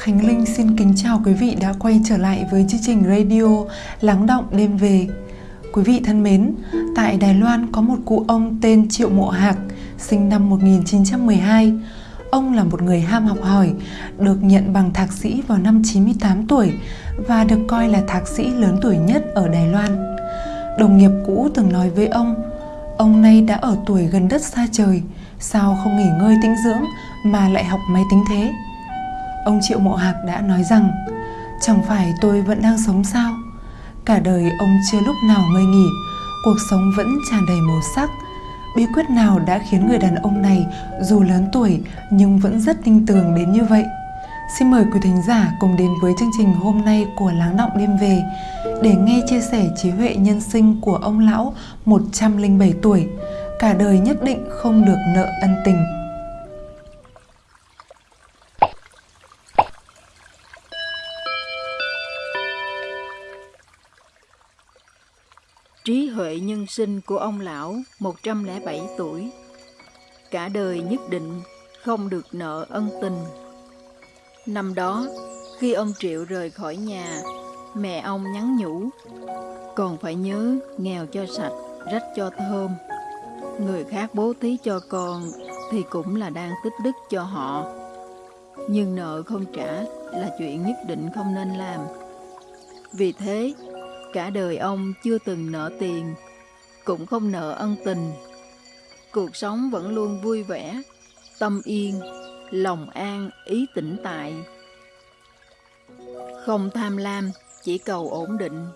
Khánh Linh xin kính chào quý vị đã quay trở lại với chương trình radio Lắng động đêm về. Quý vị thân mến, tại Đài Loan có một cụ ông tên Triệu Mộ Hạc, sinh năm 1912. Ông là một người ham học hỏi, được nhận bằng thạc sĩ vào năm 98 tuổi và được coi là thạc sĩ lớn tuổi nhất ở Đài Loan. Đồng nghiệp cũ từng nói với ông, ông nay đã ở tuổi gần đất xa trời, sao không nghỉ ngơi tĩnh dưỡng mà lại học máy tính thế? Ông Triệu Mộ Hạc đã nói rằng Chẳng phải tôi vẫn đang sống sao? Cả đời ông chưa lúc nào ngơi nghỉ Cuộc sống vẫn tràn đầy màu sắc. Bí quyết nào đã khiến người đàn ông này Dù lớn tuổi nhưng vẫn rất tinh tường đến như vậy? Xin mời quý thính giả cùng đến với chương trình hôm nay của Láng Động Đêm Về để nghe chia sẻ trí huệ nhân sinh của ông lão 107 tuổi, cả đời nhất định không được nợ ân tình. Nhân sinh của ông lão 107 tuổi. Cả đời nhất định không được nợ ân tình. Năm đó, khi ông Triệu rời khỏi nhà, mẹ ông nhắn nhủ Còn phải nhớ nghèo cho sạch, rách cho thơm. Người khác bố thí cho con thì cũng là đang tích đức cho họ. Nhưng nợ không trả là chuyện nhất định không nên làm. Vì thế, Cả đời ông chưa từng nợ tiền, cũng không nợ ân tình. Cuộc sống vẫn luôn vui vẻ, tâm yên, lòng an, ý tĩnh tại. Không tham lam, chỉ cầu ổn định.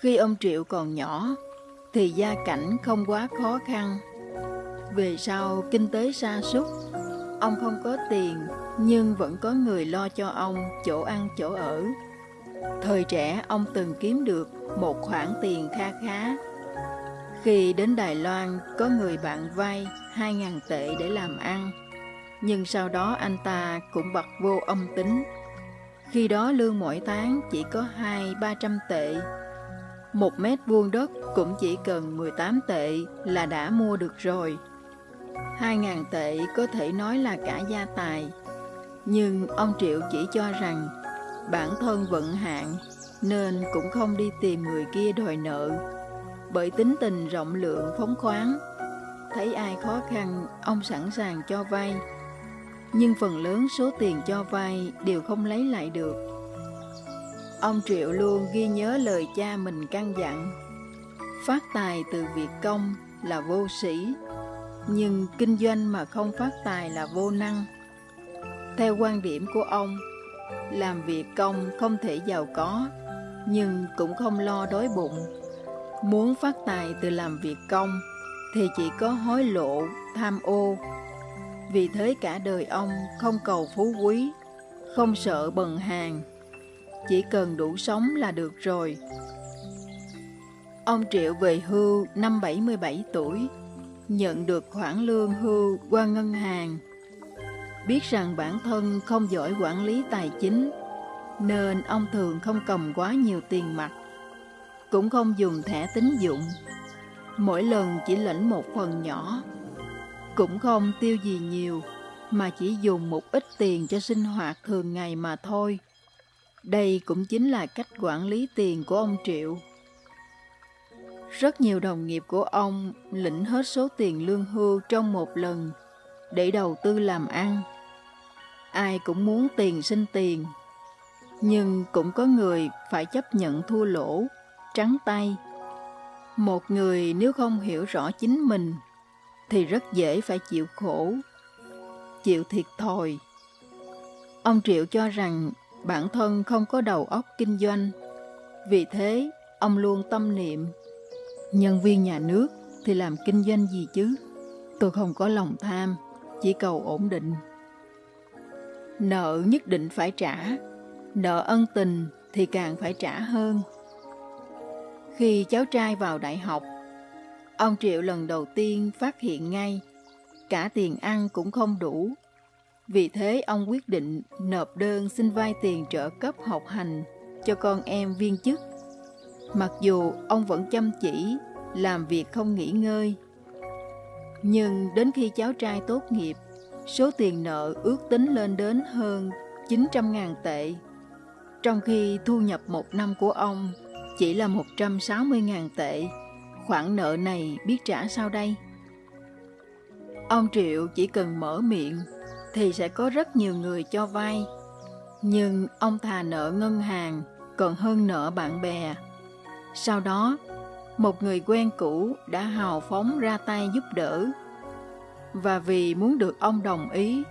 Khi ông Triệu còn nhỏ, thì gia cảnh không quá khó khăn. Về sau kinh tế sa sút, ông không có tiền nhưng vẫn có người lo cho ông chỗ ăn chỗ ở. Thời trẻ ông từng kiếm được một khoản tiền kha khá. Khi đến Đài Loan có người bạn vay 2.000 tệ để làm ăn, nhưng sau đó anh ta cũng bật vô âm tính. Khi đó lương mỗi tháng chỉ có 2-300 tệ. Một mét vuông đất cũng chỉ cần 18 tệ là đã mua được rồi. 2.000 tệ có thể nói là cả gia tài. Nhưng ông Triệu chỉ cho rằng bản thân vận hạn nên cũng không đi tìm người kia đòi nợ. Bởi tính tình rộng lượng phóng khoáng, thấy ai khó khăn, ông sẵn sàng cho vay. Nhưng phần lớn số tiền cho vay đều không lấy lại được. Ông Triệu luôn ghi nhớ lời cha mình căn dặn. Phát tài từ việc công là vô sĩ, nhưng kinh doanh mà không phát tài là vô năng. Theo quan điểm của ông, làm việc công không thể giàu có, nhưng cũng không lo đói bụng. Muốn phát tài từ làm việc công thì chỉ có hối lộ, tham ô. Vì thế cả đời ông không cầu phú quý, không sợ bần hàng, chỉ cần đủ sống là được rồi. Ông Triệu về hưu năm 77 tuổi, nhận được khoản lương hưu qua ngân hàng Biết rằng bản thân không giỏi quản lý tài chính, nên ông thường không cầm quá nhiều tiền mặt, cũng không dùng thẻ tín dụng. Mỗi lần chỉ lãnh một phần nhỏ, cũng không tiêu gì nhiều, mà chỉ dùng một ít tiền cho sinh hoạt thường ngày mà thôi. Đây cũng chính là cách quản lý tiền của ông Triệu. Rất nhiều đồng nghiệp của ông lĩnh hết số tiền lương hưu trong một lần để đầu tư làm ăn ai cũng muốn tiền sinh tiền. Nhưng cũng có người phải chấp nhận thua lỗ, trắng tay. Một người nếu không hiểu rõ chính mình, thì rất dễ phải chịu khổ, chịu thiệt thòi. Ông Triệu cho rằng bản thân không có đầu óc kinh doanh, vì thế ông luôn tâm niệm, nhân viên nhà nước thì làm kinh doanh gì chứ? Tôi không có lòng tham, chỉ cầu ổn định. Nợ nhất định phải trả, nợ ân tình thì càng phải trả hơn. Khi cháu trai vào đại học, ông Triệu lần đầu tiên phát hiện ngay cả tiền ăn cũng không đủ. Vì thế ông quyết định nộp đơn xin vay tiền trợ cấp học hành cho con em viên chức. Mặc dù ông vẫn chăm chỉ, làm việc không nghỉ ngơi. Nhưng đến khi cháu trai tốt nghiệp, số tiền nợ ước tính lên đến hơn 900.000 tệ, trong khi thu nhập một năm của ông chỉ là 160.000 tệ. Khoản nợ này biết trả sao đây? Ông Triệu chỉ cần mở miệng thì sẽ có rất nhiều người cho vay. Nhưng ông thà nợ ngân hàng còn hơn nợ bạn bè. Sau đó, một người quen cũ đã hào phóng ra tay giúp đỡ. Và vì muốn được ông đồng ý,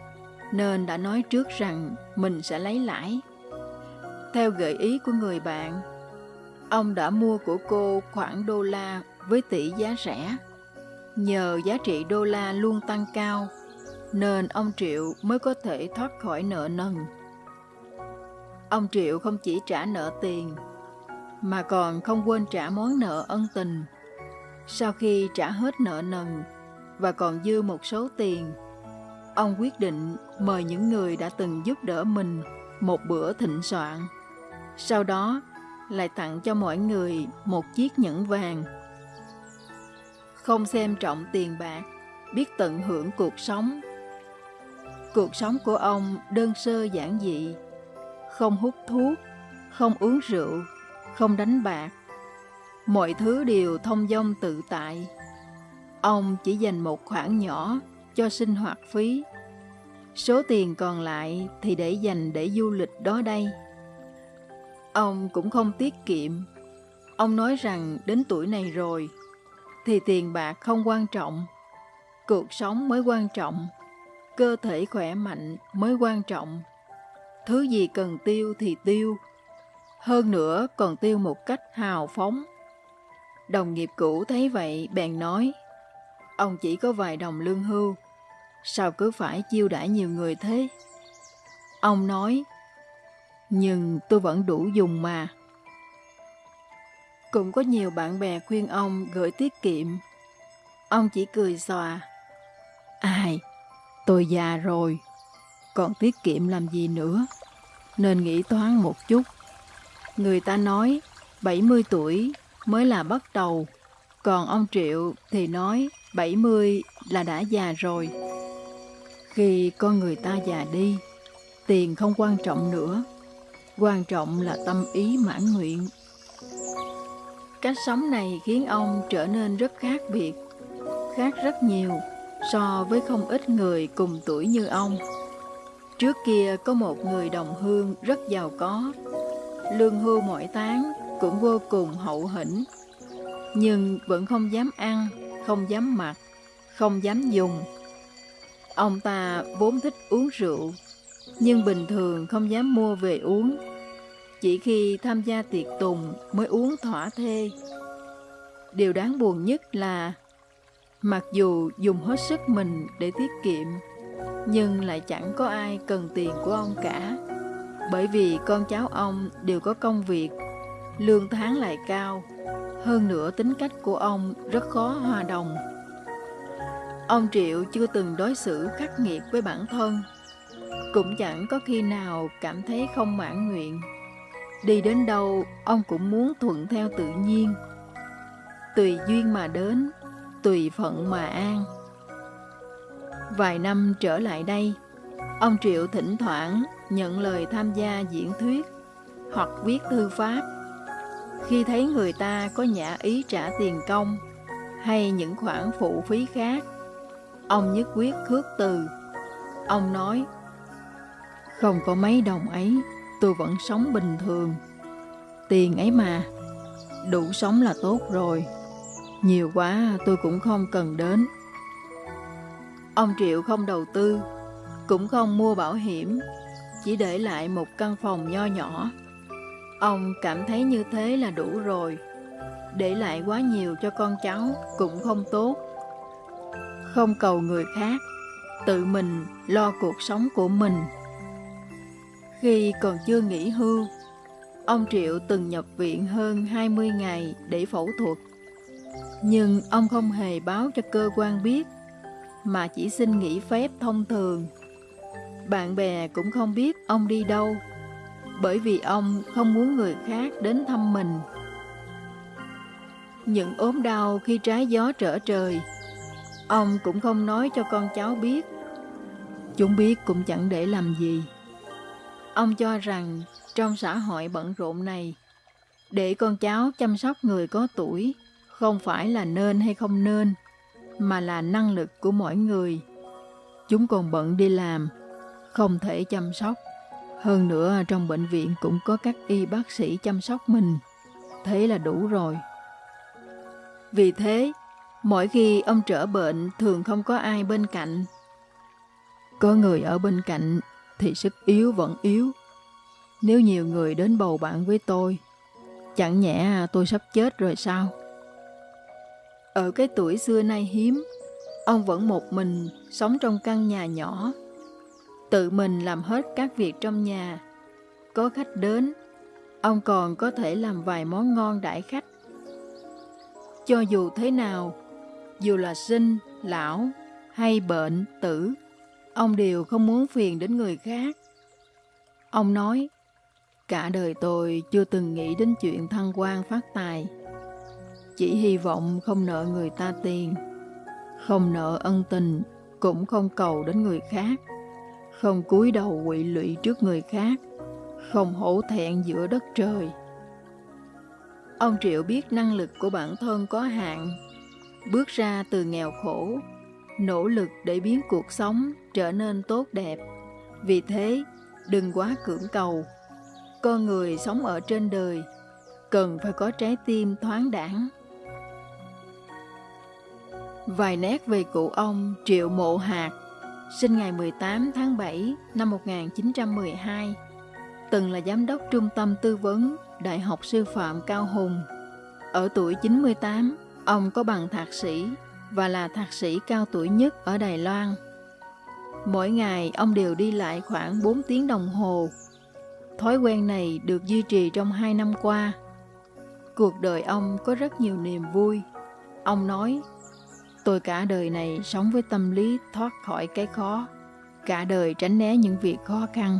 nên đã nói trước rằng mình sẽ lấy lãi. Theo gợi ý của người bạn, ông đã mua của cô khoảng đô la với tỷ giá rẻ. Nhờ giá trị đô la luôn tăng cao, nên ông Triệu mới có thể thoát khỏi nợ nần. Ông Triệu không chỉ trả nợ tiền, mà còn không quên trả món nợ ân tình. Sau khi trả hết nợ nần và còn dư một số tiền, ông quyết định mời những người đã từng giúp đỡ mình một bữa thịnh soạn. Sau đó lại tặng cho mỗi người một chiếc nhẫn vàng. Không xem trọng tiền bạc, biết tận hưởng cuộc sống. Cuộc sống của ông đơn sơ giản dị, không hút thuốc, không uống rượu, không đánh bạc. Mọi thứ đều thông dong tự tại. Ông chỉ dành một khoản nhỏ cho sinh hoạt phí. Số tiền còn lại thì để dành để du lịch đó đây. Ông cũng không tiết kiệm. Ông nói rằng đến tuổi này rồi, thì tiền bạc không quan trọng. Cuộc sống mới quan trọng. Cơ thể khỏe mạnh mới quan trọng. Thứ gì cần tiêu thì tiêu. Hơn nữa còn tiêu một cách hào phóng. Đồng nghiệp cũ thấy vậy bèn nói, ông chỉ có vài đồng lương hưu, sao cứ phải chiêu đãi nhiều người thế? Ông nói, nhưng tôi vẫn đủ dùng mà. Cũng có nhiều bạn bè khuyên ông gửi tiết kiệm. Ông chỉ cười xòa. Ai, tôi già rồi, còn tiết kiệm làm gì nữa, nên nghĩ toán một chút. Người ta nói 70 tuổi mới là bắt đầu, còn ông Triệu thì nói 70 là đã già rồi. Khi con người ta già đi, tiền không quan trọng nữa quan trọng là tâm ý mãn nguyện. Cách sống này khiến ông trở nên rất khác biệt, khác rất nhiều so với không ít người cùng tuổi như ông. Trước kia có một người đồng hương rất giàu có, lương hưu mỗi tháng cũng vô cùng hậu hĩnh, nhưng vẫn không dám ăn, không dám mặc, không dám dùng. Ông ta vốn thích uống rượu, nhưng bình thường không dám mua về uống. Chỉ khi tham gia tiệc tùng mới uống thỏa thê. Điều đáng buồn nhất là mặc dù dùng hết sức mình để tiết kiệm, nhưng lại chẳng có ai cần tiền của ông cả. Bởi vì con cháu ông đều có công việc, lương tháng lại cao, hơn nữa tính cách của ông rất khó hòa đồng. Ông Triệu chưa từng đối xử khắc nghiệt với bản thân cũng chẳng có khi nào cảm thấy không mãn nguyện. Đi đến đâu, ông cũng muốn thuận theo tự nhiên. Tùy duyên mà đến, tùy phận mà an. Vài năm trở lại đây, ông Triệu thỉnh thoảng nhận lời tham gia diễn thuyết hoặc viết thư pháp. Khi thấy người ta có nhã ý trả tiền công hay những khoản phụ phí khác, ông nhất quyết khước từ. Ông nói, không có mấy đồng ấy, tôi vẫn sống bình thường. Tiền ấy mà, đủ sống là tốt rồi. Nhiều quá tôi cũng không cần đến. Ông Triệu không đầu tư, cũng không mua bảo hiểm, chỉ để lại một căn phòng nho nhỏ. Ông cảm thấy như thế là đủ rồi. Để lại quá nhiều cho con cháu cũng không tốt. Không cầu người khác, tự mình lo cuộc sống của mình. Khi còn chưa nghỉ hưu, ông Triệu từng nhập viện hơn 20 ngày để phẫu thuật. Nhưng ông không hề báo cho cơ quan biết, mà chỉ xin nghỉ phép thông thường. Bạn bè cũng không biết ông đi đâu, bởi vì ông không muốn người khác đến thăm mình. Những ốm đau khi trái gió trở trời, ông cũng không nói cho con cháu biết. Chúng biết cũng chẳng để làm gì. Ông cho rằng trong xã hội bận rộn này, để con cháu chăm sóc người có tuổi không phải là nên hay không nên, mà là năng lực của mỗi người. Chúng còn bận đi làm, không thể chăm sóc. Hơn nữa trong bệnh viện cũng có các y bác sĩ chăm sóc mình. Thế là đủ rồi. Vì thế, mỗi khi ông trở bệnh thường không có ai bên cạnh. Có người ở bên cạnh thì sức yếu vẫn yếu. Nếu nhiều người đến bầu bạn với tôi, chẳng nhẽ tôi sắp chết rồi sao? Ở cái tuổi xưa nay hiếm, ông vẫn một mình sống trong căn nhà nhỏ, tự mình làm hết các việc trong nhà. Có khách đến, ông còn có thể làm vài món ngon đãi khách. Cho dù thế nào, dù là sinh, lão hay bệnh, tử, ông đều không muốn phiền đến người khác. Ông nói, cả đời tôi chưa từng nghĩ đến chuyện thăng quan phát tài. Chỉ hy vọng không nợ người ta tiền, không nợ ân tình, cũng không cầu đến người khác, không cúi đầu quỵ lụy trước người khác, không hổ thẹn giữa đất trời. Ông Triệu biết năng lực của bản thân có hạn, bước ra từ nghèo khổ, nỗ lực để biến cuộc sống trở nên tốt đẹp. Vì thế, đừng quá cưỡng cầu. Con người sống ở trên đời cần phải có trái tim thoáng đẳng. Vài nét về cụ ông Triệu Mộ Hạt, sinh ngày 18 tháng 7 năm 1912, từng là giám đốc trung tâm tư vấn Đại học Sư phạm Cao Hùng. Ở tuổi 98, ông có bằng thạc sĩ và là thạc sĩ cao tuổi nhất ở Đài Loan. Mỗi ngày ông đều đi lại khoảng 4 tiếng đồng hồ. Thói quen này được duy trì trong 2 năm qua. Cuộc đời ông có rất nhiều niềm vui. Ông nói, tôi cả đời này sống với tâm lý thoát khỏi cái khó, cả đời tránh né những việc khó khăn.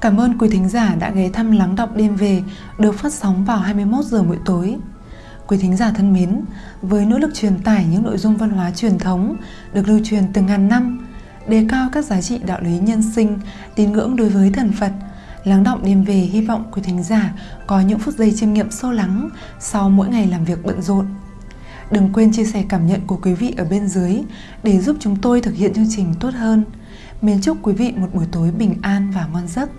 Cảm ơn quý thính giả đã ghé thăm Lắng Đọc Đêm Về được phát sóng vào 21 giờ mỗi tối. Quý thính giả thân mến, với nỗ lực truyền tải những nội dung văn hóa truyền thống được lưu truyền từ ngàn năm, đề cao các giá trị đạo lý nhân sinh, tín ngưỡng đối với thần Phật, Lắng động đêm về hy vọng quý thính giả có những phút giây chiêm nghiệm sâu lắng sau mỗi ngày làm việc bận rộn. Đừng quên chia sẻ cảm nhận của quý vị ở bên dưới để giúp chúng tôi thực hiện chương trình tốt hơn. Mến chúc quý vị một buổi tối bình an và ngon giấc.